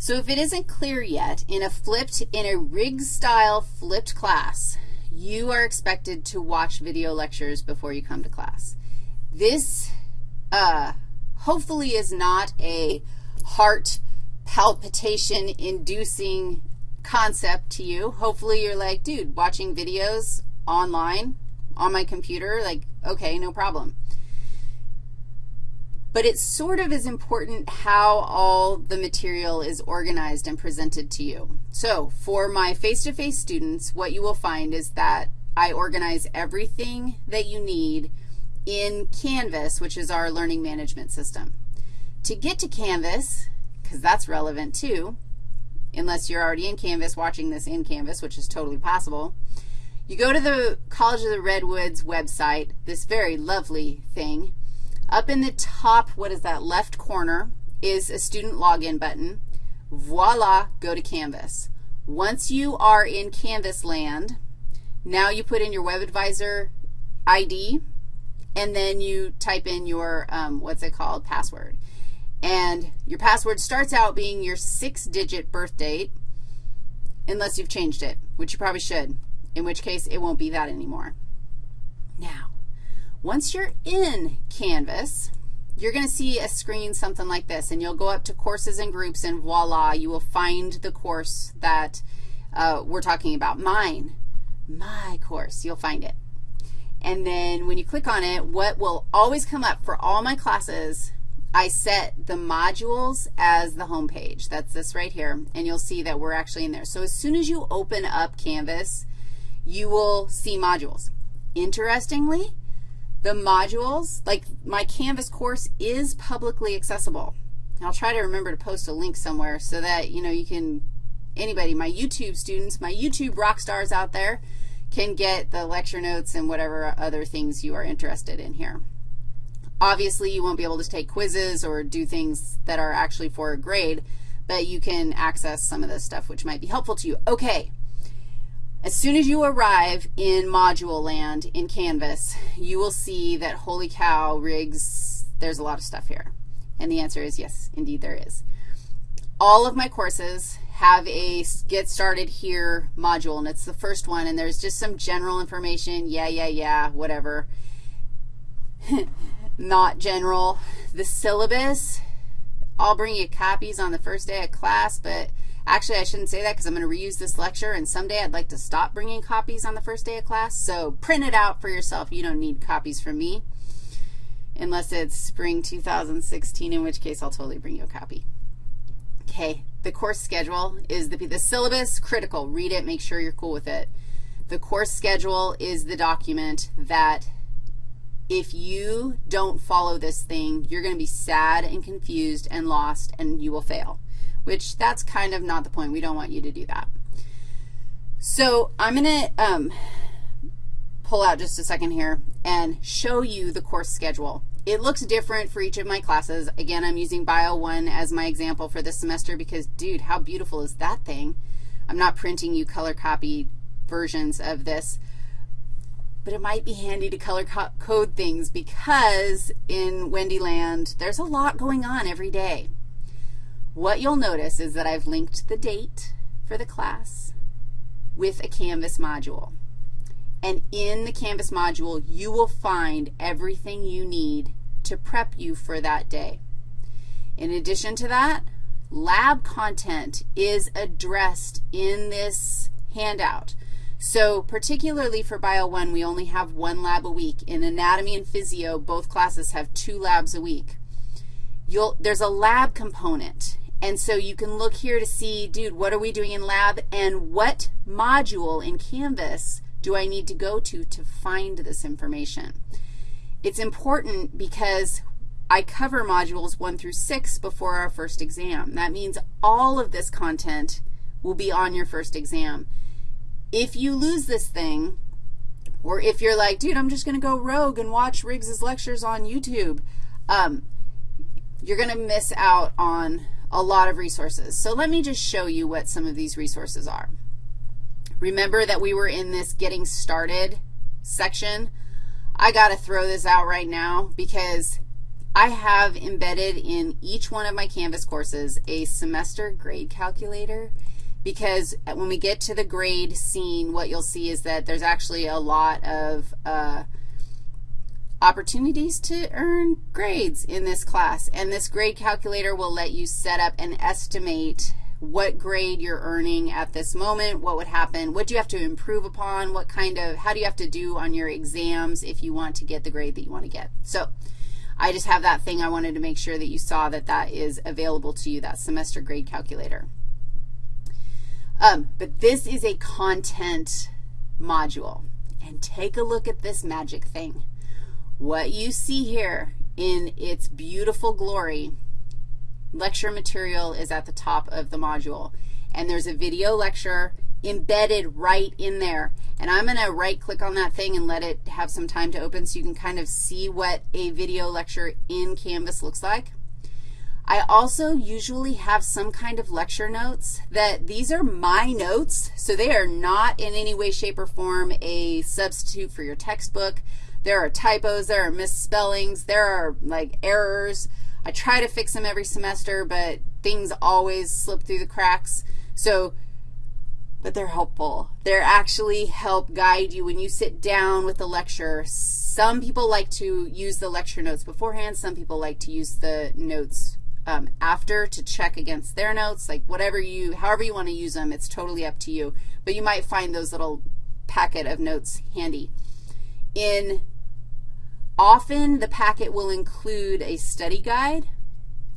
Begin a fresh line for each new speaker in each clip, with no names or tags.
So if it isn't clear yet, in a flipped, in a Riggs-style flipped class, you are expected to watch video lectures before you come to class. This uh, hopefully is not a heart palpitation-inducing concept to you. Hopefully you're like, dude, watching videos online on my computer, like, okay, no problem but it sort of is important how all the material is organized and presented to you. So for my face-to-face -face students, what you will find is that I organize everything that you need in Canvas, which is our learning management system. To get to Canvas, because that's relevant too, unless you're already in Canvas watching this in Canvas, which is totally possible, you go to the College of the Redwoods website, this very lovely thing, up in the top, what is that, left corner is a student login button. Voila, go to Canvas. Once you are in Canvas land, now you put in your WebAdvisor ID, and then you type in your, um, what's it called, password. And your password starts out being your six-digit birth date, unless you've changed it, which you probably should, in which case it won't be that anymore. Now, once you're in Canvas, you're going to see a screen something like this, and you'll go up to courses and groups, and voila, you will find the course that uh, we're talking about. Mine, my course, you'll find it. And then when you click on it, what will always come up for all my classes, I set the modules as the home page. That's this right here, and you'll see that we're actually in there. So as soon as you open up Canvas, you will see modules. Interestingly, the modules, like my Canvas course is publicly accessible. I'll try to remember to post a link somewhere so that, you know, you can, anybody, my YouTube students, my YouTube rock stars out there can get the lecture notes and whatever other things you are interested in here. Obviously, you won't be able to take quizzes or do things that are actually for a grade, but you can access some of this stuff which might be helpful to you. Okay. As soon as you arrive in module land in Canvas, you will see that, holy cow, Riggs, there's a lot of stuff here. And the answer is yes, indeed there is. All of my courses have a Get Started Here module, and it's the first one, and there's just some general information, yeah, yeah, yeah, whatever. Not general. The syllabus, I'll bring you copies on the first day of class, but Actually, I shouldn't say that because I'm going to reuse this lecture, and someday I'd like to stop bringing copies on the first day of class. So print it out for yourself. You don't need copies from me unless it's spring 2016, in which case I'll totally bring you a copy. Okay, the course schedule is the, the syllabus, critical. Read it, make sure you're cool with it. The course schedule is the document that if you don't follow this thing, you're going to be sad and confused and lost, and you will fail which that's kind of not the point. We don't want you to do that. So I'm going to um, pull out just a second here and show you the course schedule. It looks different for each of my classes. Again, I'm using Bio 1 as my example for this semester because, dude, how beautiful is that thing? I'm not printing you color copy versions of this, but it might be handy to color co code things because in Wendyland, there's a lot going on every day. What you'll notice is that I've linked the date for the class with a Canvas module. And in the Canvas module, you will find everything you need to prep you for that day. In addition to that, lab content is addressed in this handout. So particularly for Bio 1, we only have one lab a week. In anatomy and physio, both classes have two labs a week. You'll, there's a lab component, and so you can look here to see, dude, what are we doing in lab and what module in Canvas do I need to go to to find this information? It's important because I cover modules 1 through 6 before our first exam. That means all of this content will be on your first exam. If you lose this thing, or if you're like, dude, I'm just going to go rogue and watch Riggs's lectures on YouTube, um, you're going to miss out on a lot of resources. So let me just show you what some of these resources are. Remember that we were in this getting started section? I got to throw this out right now because I have embedded in each one of my Canvas courses a semester grade calculator because when we get to the grade scene, what you'll see is that there's actually a lot of uh, opportunities to earn grades in this class. And this grade calculator will let you set up and estimate what grade you're earning at this moment, what would happen, what do you have to improve upon, what kind of, how do you have to do on your exams if you want to get the grade that you want to get. So I just have that thing I wanted to make sure that you saw that that is available to you, that semester grade calculator. Um, but this is a content module. And take a look at this magic thing. What you see here in its beautiful glory lecture material is at the top of the module. And there's a video lecture embedded right in there. And I'm going to right-click on that thing and let it have some time to open so you can kind of see what a video lecture in Canvas looks like. I also usually have some kind of lecture notes that these are my notes, so they are not in any way, shape, or form a substitute for your textbook. There are typos, there are misspellings, there are like errors. I try to fix them every semester, but things always slip through the cracks. So, but they're helpful. They're actually help guide you when you sit down with the lecture. Some people like to use the lecture notes beforehand. Some people like to use the notes um, after to check against their notes, like whatever you, however you want to use them, it's totally up to you. But you might find those little packet of notes handy. In Often the packet will include a study guide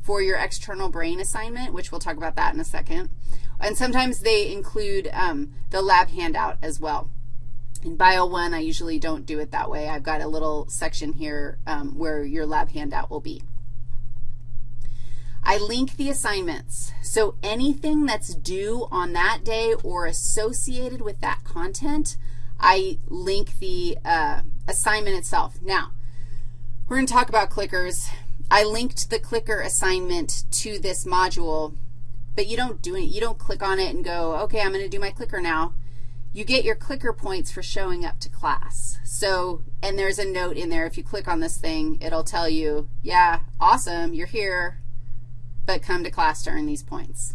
for your external brain assignment, which we'll talk about that in a second. And sometimes they include um, the lab handout as well. In Bio 1, I usually don't do it that way. I've got a little section here um, where your lab handout will be. I link the assignments. So anything that's due on that day or associated with that content, I link the uh, assignment itself. Now, we're going to talk about clickers. I linked the clicker assignment to this module, but you don't do it. You don't click on it and go, okay, I'm going to do my clicker now. You get your clicker points for showing up to class. So, and there's a note in there. If you click on this thing, it'll tell you, yeah, awesome, you're here, but come to class to earn these points.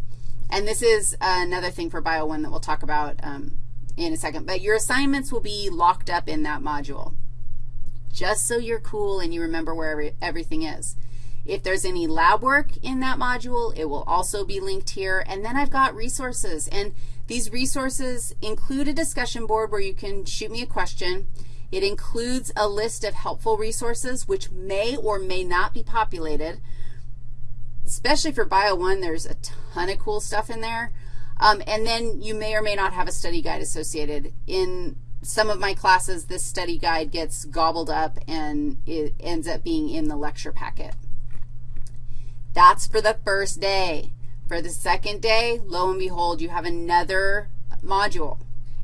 And this is another thing for Bio 1 that we'll talk about um, in a second. But your assignments will be locked up in that module just so you're cool and you remember where every, everything is. If there's any lab work in that module, it will also be linked here. And then I've got resources. And these resources include a discussion board where you can shoot me a question. It includes a list of helpful resources which may or may not be populated. Especially for Bio 1, there's a ton of cool stuff in there. Um, and then you may or may not have a study guide associated. In some of my classes, this study guide gets gobbled up and it ends up being in the lecture packet. That's for the first day. For the second day, lo and behold, you have another module.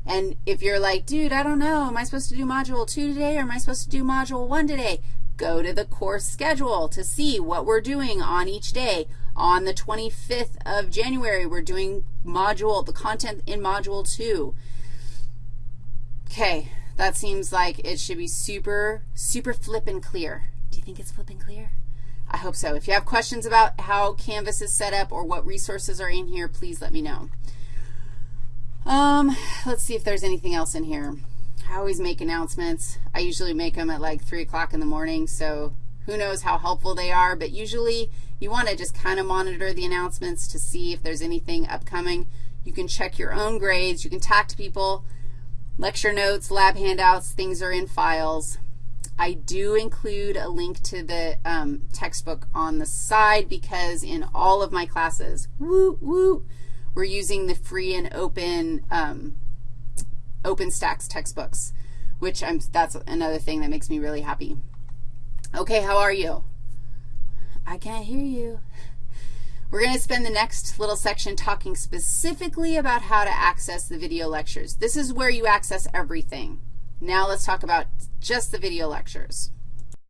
And if you're like, dude, I don't know, am I supposed to do module 2 today or am I supposed to do module 1 today? Go to the course schedule to see what we're doing on each day. On the 25th of January, we're doing module, the content in module 2. Okay, that seems like it should be super, super flip and clear. Do you think it's flip and clear? I hope so. If you have questions about how Canvas is set up or what resources are in here, please let me know. Um, let's see if there's anything else in here. I always make announcements. I usually make them at like 3 o'clock in the morning, so who knows how helpful they are. But usually you want to just kind of monitor the announcements to see if there's anything upcoming. You can check your own grades. You can talk to people. Lecture notes, lab handouts, things are in files. I do include a link to the um, textbook on the side because in all of my classes, woo, woo, we're using the free and open um, OpenStax textbooks, which I'm, that's another thing that makes me really happy. Okay, how are you? I can't hear you. We're going to spend the next little section talking specifically about how to access the video lectures. This is where you access everything. Now let's talk about just the video lectures.